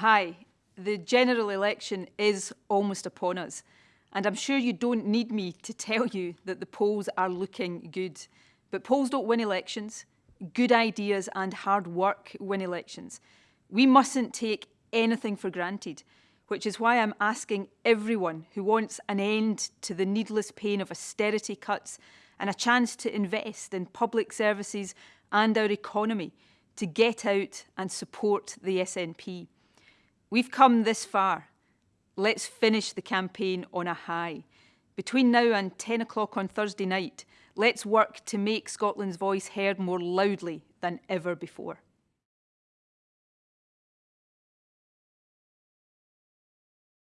Hi, the general election is almost upon us. And I'm sure you don't need me to tell you that the polls are looking good. But polls don't win elections. Good ideas and hard work win elections. We mustn't take anything for granted, which is why I'm asking everyone who wants an end to the needless pain of austerity cuts and a chance to invest in public services and our economy to get out and support the SNP. We've come this far. Let's finish the campaign on a high. Between now and 10 o'clock on Thursday night, let's work to make Scotland's voice heard more loudly than ever before.